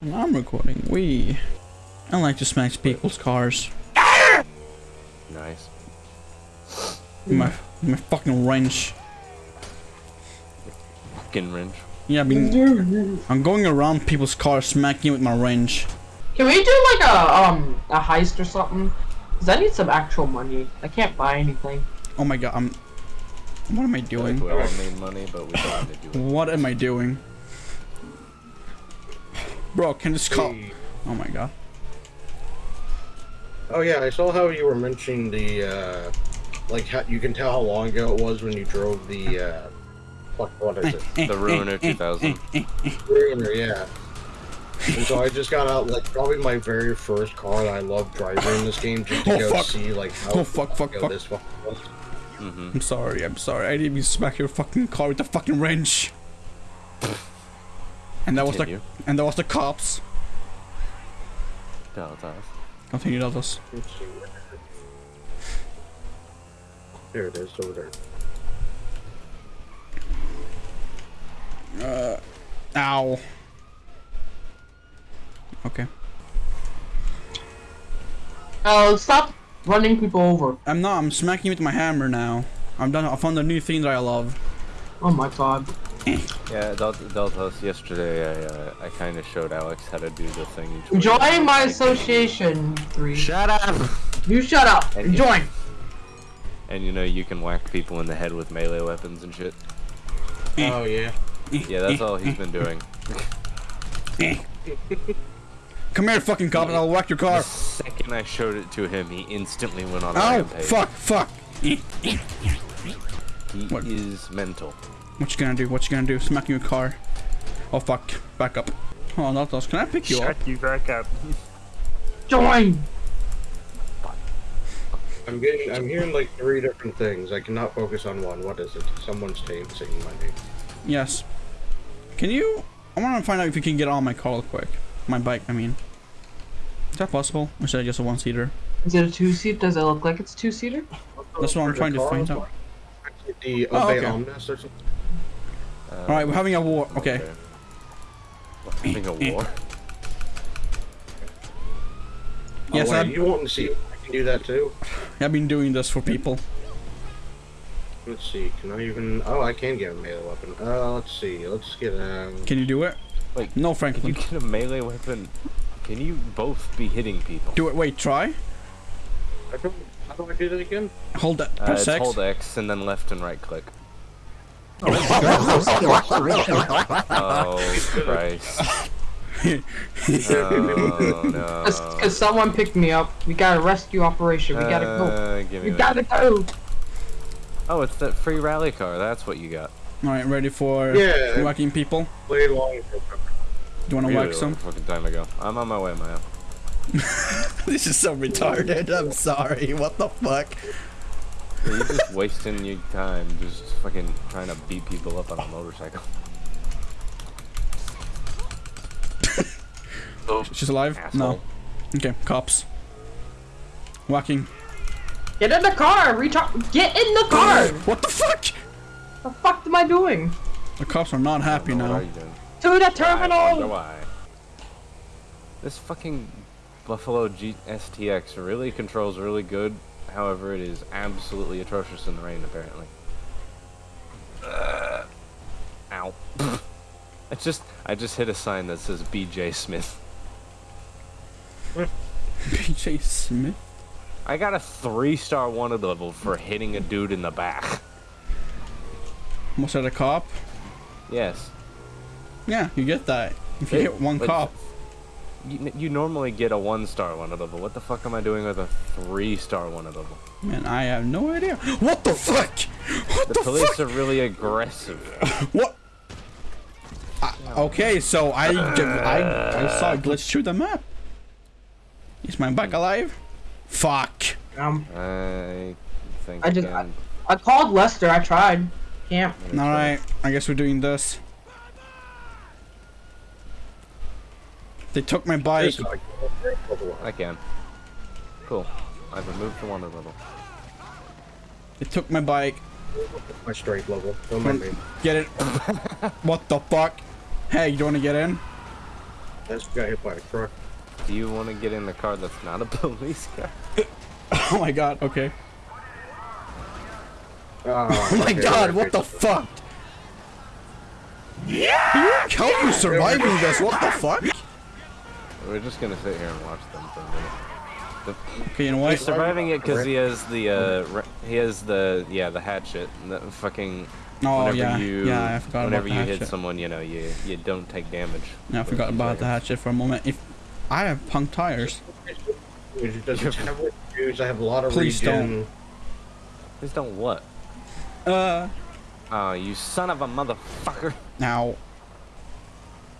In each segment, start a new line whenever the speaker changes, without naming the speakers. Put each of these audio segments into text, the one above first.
And I'm recording. We. I like to smash people's cars.
Nice.
My, my fucking wrench.
Fucking wrench.
Yeah, I mean, I'm going around people's cars smacking with my wrench.
Can we do like a um a heist or something? Cause I need some actual money. I can't buy anything.
Oh my god, I'm. What am I
I feel
doing?
like we all need money, but we don't need to do it.
What am I doing? Bro, can this call? Oh my god.
Oh yeah, I saw how you were mentioning the uh, like how you can tell how long ago it was when you drove the uh, what what is it?
The Ruiner eh, eh, eh, 2000.
Ruiner, yeah. And so I just got out like probably my very first car that I love driving in this game just to
Oh,
go
fuck.
see like how
Oh, fuck, fuck, fuck.
this fucking was.
Mm-hmm.
I'm sorry, I'm sorry. I didn't even smack your fucking car with the fucking wrench. And that was the and that was the cops.
Tell us.
Continue, that was.
Let's see. There it is over there.
Uh, ow. Okay.
Oh, stop running people over.
I'm not. I'm smacking you with my hammer now. I'm done. I found a new thing that I love.
Oh my god.
Yeah, Del- Deltas, yesterday I, uh, I kind of showed Alex how to do the thing. you.
Join my association. Three.
Shut up!
You shut up and join.
And you know, you can whack people in the head with melee weapons and shit.
Oh yeah.
Yeah, that's all he's been doing.
Come here, fucking cop, and I'll whack your
The
car.
second I showed it to him, he instantly went on a
Ow!
rampage.
Fuck! Fuck!
He
What?
is mental.
What you gonna do? What you gonna do? Smacking your car? Oh fuck! Back up. Oh, not those. Can I pick you up?
you back up.
Join.
I'm getting I'm hearing like three different things. I cannot focus on one. What is it? Someone's saying saying my name.
Yes. Can you? I want to find out if you can get on my car real quick. My bike, I mean. Is that possible? Or is that just a one-seater?
Is it a two seat? Does it look like it's two seater?
That's what I'm trying to find out.
The
Oh,
Obey
okay.
Omnis or something.
Uh,
All right, we're having a war. Okay.
We're having a war.
Yes,
oh, wait,
I'm-
you want to see? I can do that too.
I've been doing this for people.
Let's see. Can I even? Oh, I can get a melee weapon. Uh, let's see. Let's get um.
Can you do it?
Wait,
No,
If you
Franklin.
get a melee weapon, can you both be hitting people?
Do it. Wait, try.
I don't, how do I do that again?
Hold that.
Uh,
Press
it's
X.
hold X and then left and right click. Oh Christ! Oh no!
Cause, someone picked me up. We got a rescue operation. We gotta go.
Uh, give me
We gotta go.
Oh, it's that free rally car. That's what you got.
All right, ready for
Yeah.
whacking people?
Played long.
Do you want to
Really
whack some?
fucking time ago. I'm on my way, Maya.
this is so retarded. I'm sorry. What the fuck?
Yeah, You're just wasting your time, just fucking trying to beat people up on a motorcycle. oh,
She's alive?
asshole.
No. Okay, cops. Whacking.
Get in the car. Retard. Get in the car.
What the fuck?
the fuck am I doing?
The cops are not happy now.
To the
I wonder
terminal.
why. This fucking Buffalo G STX really controls really good. However, it is absolutely atrocious in the rain, apparently. Uh, ow. I just I just hit a sign that says BJ Smith.
BJ Smith?
I got a three star wanted level for hitting a dude in the back.
Was that a cop?
Yes.
Yeah, you get that. If you
Hey,
hit one cop.
You, you normally get a one star wanted level. What the fuck am I doing with a three star wanted level?
Man, I have no idea. What the fuck? What
The
the,
police
fuck?
are really aggressive.
What? I, okay, so I, I I saw a glitch through the map. Is my bike alive? Fuck.
Um,
I think
I just-
again,
I called Lester. I tried. Can't.
uh,
Alright, I guess we're doing this. They took my bike.
I can. Cool. I've removed the wanted level.
They took my bike.
my strength level. Don't mind me.
Get it. what the fuck? Hey, you wanna get in?
That's got hit by a truck.
Do you want to get in the car that's not a police car?
Oh my god, okay.
Oh,
Oh my
okay,
god, what the fuck? Yeah! How you surviving this? What the fuck?
We're just gonna sit here and watch them for a minute.
Okay, you know
He's surviving it because he has the uh, re- he has the yeah the hatchet. The fucking
Oh
whenever
yeah,
you
yeah, I forgot
whenever
about the
you hit someone, you know you you don't take damage.
Yeah, I forgot
few
about the hatchet for a moment. If I have punk tires,
It doesn't have what juice. I have a lot of
Please
regen.
Please don't what?
uh,
Oh, you son of a motherfucker!
now.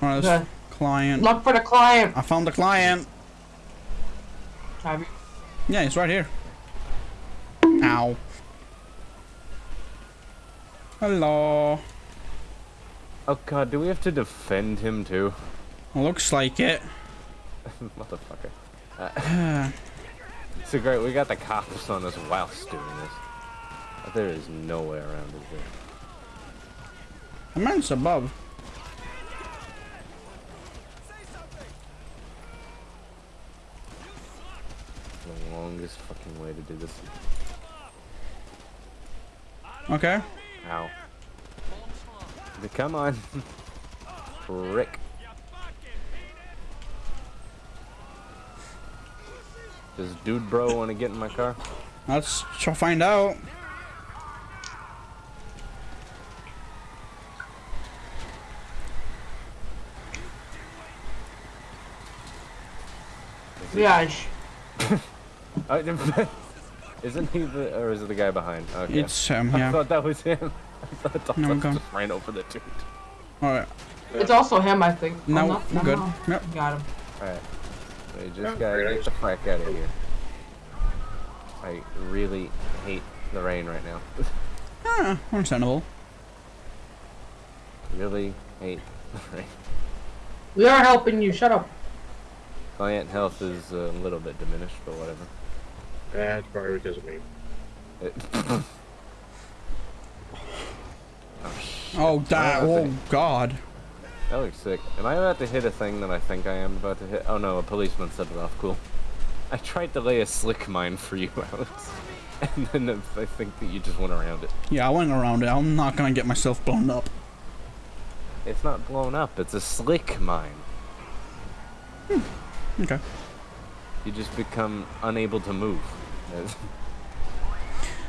This
Okay.
Client.
Look for the client.
I found the client.
Have you?
Yeah, he's right here. Ow. Hello.
Oh god, do we have to defend him too?
Looks like it.
Motherfucker. Uh, so great, we got the cops on us whilst doing this. There is no way around it. There.
The man's above.
The longest fucking way to do this.
Okay.
Ow. Come on. Frick. Does dude bro want to get in my car?
Let's try find out.
Yeah. sh-
Oh, isn't he the, or is it the guy behind? Okay.
It's um
I thought that was him. I thought Dolphus
No,
just ran over the dude.
All right.
It's also him, I think.
No,
Oh, no, no,
good.
no.
Yep.
Got him.
Alright. We just gotta get the fuck out of here. I really hate the rain right now.
Ah, understandable.
really hate the rain.
We are helping you. Shut up.
Client health is a little bit diminished, but whatever.
That's probably because of me.
It- oh, shit.
Oh, that. Oh
to-
God.
That looks sick. Am I about to hit a thing that I think I am about to hit? Oh no, a policeman set it off. Cool. I tried to lay a slick mine for you, Alex. And then I think that you just went around it.
Yeah, I went around it. I'm not gonna get myself blown up.
It's not blown up, it's a slick mine. Hmm.
Okay.
You just become unable to move.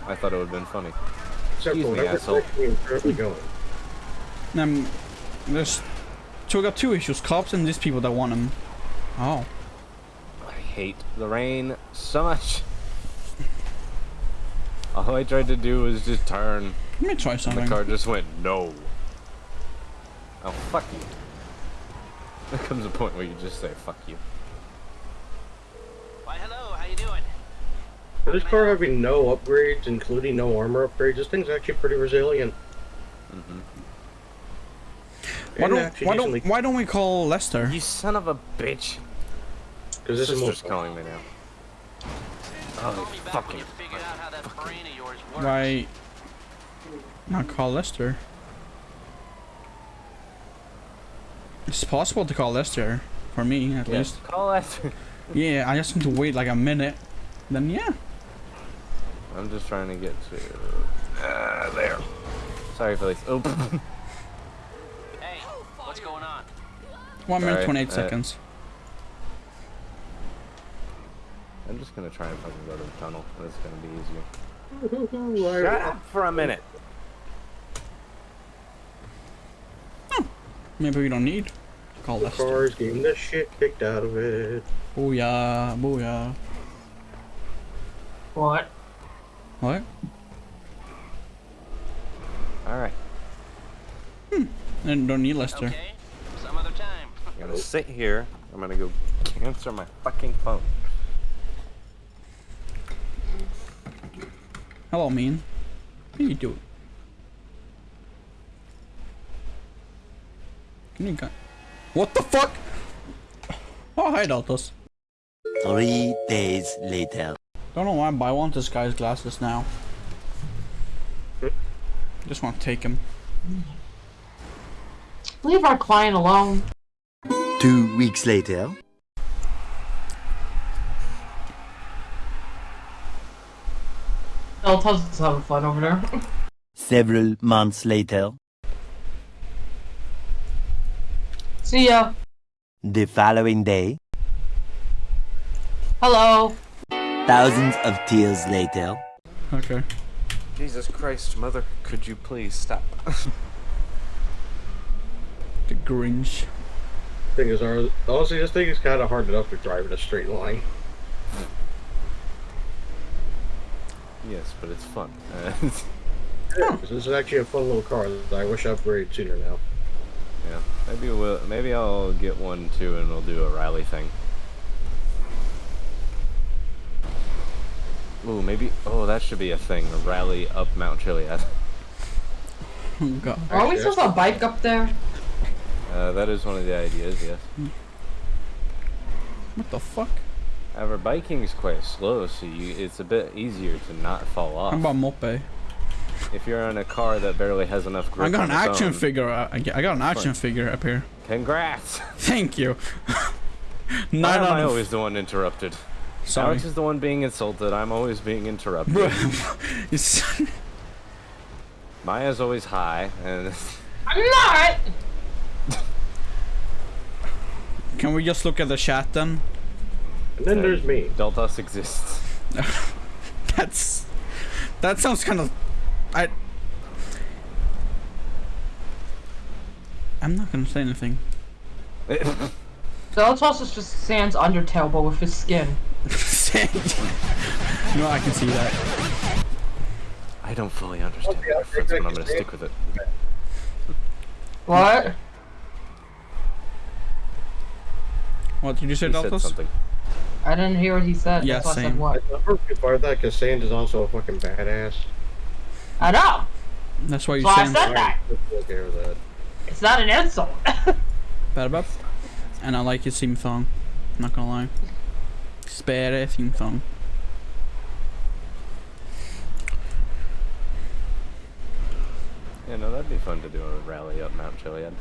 I thought it would have been funny. Excuse me,
whatever
asshole.
direction you're currently going.
Um, there's. So we got two issues: cops and these people that want them. Oh.
I hate the rain so much. All I tried to do was just turn,
Let me try
something. the car just went no. Oh fuck you. There comes a point where you just say fuck you.
Why, hello, how you doing?
For this car having no upgrades, including no armor upgrades, this thing's actually pretty resilient.
hmm
Why don't why don't why don't we call Lester?
You son of a bitch.
Because this is
Sister's
more
calling me now. Oh,
Call me back when
fucking.
you figured out how that brain of yours works.
Why not call Lester? It's possible to call Lester, for me at
Yeah,
least.
call Lester.
Yeah, I just need to wait like a minute. Then yeah.
I'm just trying to get to. Uh, there. Sorry, Felice. Oh.
Hey, what's going on?
One minute
Sorry,
twenty eight
uh,
seconds.
I'm just gonna try and fucking go to the tunnel. That's gonna be easier. Shut up for a minute.
Maybe we don't need to call
The
Lester.
car's getting the shit kicked out of it.
Booyah, booyah.
What?
What?
All right. Hmm.
I don't need Lester.
Okay, some other time.
I'm gonna sit here. I'm gonna go answer my fucking phone.
Hello, mean. How you doing? Can you go? What the fuck? Oh, hi, Deltas.
Three days later.
Don't know why, but I want this guy's glasses now. Just want to take him.
Leave our client alone.
Two weeks later.
Delta's just having fun over there.
Several months later.
See ya.
The following day.
Hello.
Thousands of tears later.
Okay.
Jesus Christ, mother, could you please stop?
The Grinch.
Thing is, our- honestly, this thing is kind of hard enough to drive in a straight line.
yes, but it's fun.
This is actually a fun little car that I wish I upgraded sooner now.
yeah, maybe we'll, maybe I'll get one too, and we'll do a rally thing. Ooh, maybe. Oh, that should be a thing. A rally up Mount Chiliad.
Oh god.
Are we supposed to bike up there?
Uh, that is one of the ideas. Yes.
What the fuck?
However, biking is quite slow, so you, it's a bit easier to not fall off.
How about Mope?
if you're in a car that barely has enough grip
I got an
its
action
own,
figure. uh, I got an action
Fine.
figure up here.
Congrats!
Thank you.
Why
Nine
am
out
I always the one interrupted?
Sorry.
Alex is the one being insulted. I'm always being interrupted. Maya's always high, and
I'm not.
Can we just look at the chat then?
And then there's me.
Deltas exists.
That's that sounds kind of I I'm not gonna say anything.
Deltas is just Sans Undertale, but with his skin.
no, I can see that.
I don't fully understand the reference, but I'm gonna stick with it.
What?
What did you say,
He said
Deltas?
something.
I didn't hear what he said.
Yeah,
That's why I
same.
said what?
I perfectly part of that because Sans is also a fucking badass.
I know.
That's why you
So I
saying
said that.
Okay with that.
It's not an insult.
bad about. And I like his theme song. Not gonna lie. Spare theme song.
Yeah, no, that'd be fun to do a rally up Mount Chiliad.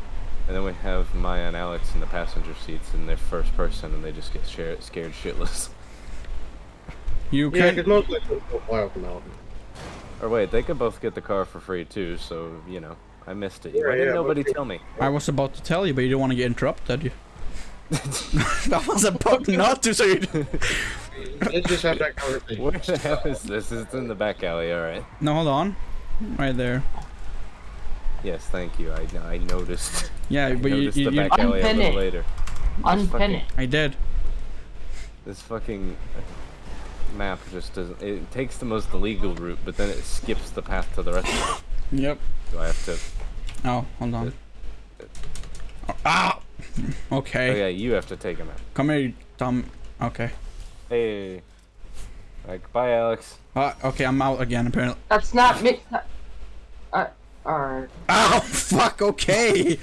And then we have Maya and Alex in the passenger seats in their first person, and they just get share- scared shitless.
You
Yeah,
can
because most likely will fly off the mountain.
Or wait, they could both get the car for free too, so, you know, I missed it.
Yeah,
Why didn't
yeah,
nobody tell me?
I was about to tell you, but you don't want to get interrupted, did you? that was a about not to say it.
Let's just have that conversation.
Where the hell is this? It's in the back alley, alright.
No, hold on. Right there.
Yes, thank you. I, I noticed.
Yeah,
I
but you,
noticed
you,
the
you
back alley a
Unpin
little
it.
later.
Unpin it.
I did.
This fucking map just doesn't. It takes the most illegal route, but then it skips the path to the rest of it.
Yep.
Do I have to?
Oh, hold on. Oh, ah! Okay.
Oh yeah, you have to take him out.
Come here, Tom. Okay.
Hey. Like, bye, Alex.
Uh, okay, I'm out again, apparently.
That's not me. that- Uh, alright.
Oh, fuck, okay!